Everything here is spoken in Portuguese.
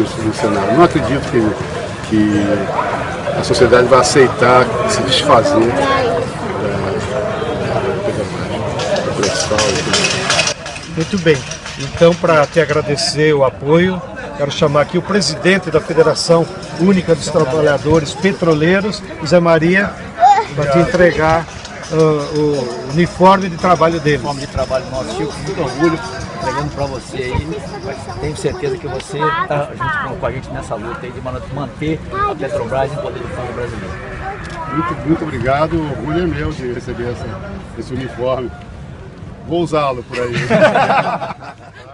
no Senado. Não acredito que, que a sociedade vai aceitar se desfazer da pressão e tudo. Muito bem. Então, para te agradecer o apoio, quero chamar aqui o presidente da Federação Única dos Trabalhadores Petroleiros, Zé Maria, para te entregar uh, o uniforme de trabalho dele. Uniforme de trabalho nosso, Chico, com muito orgulho, entregando para você aí. Tenho certeza que você está junto com a gente nessa luta aí de manter a Petrobras em poder do povo brasileiro. Muito, muito obrigado, o orgulho é meu de receber essa, esse uniforme. Vou usá-lo por aí.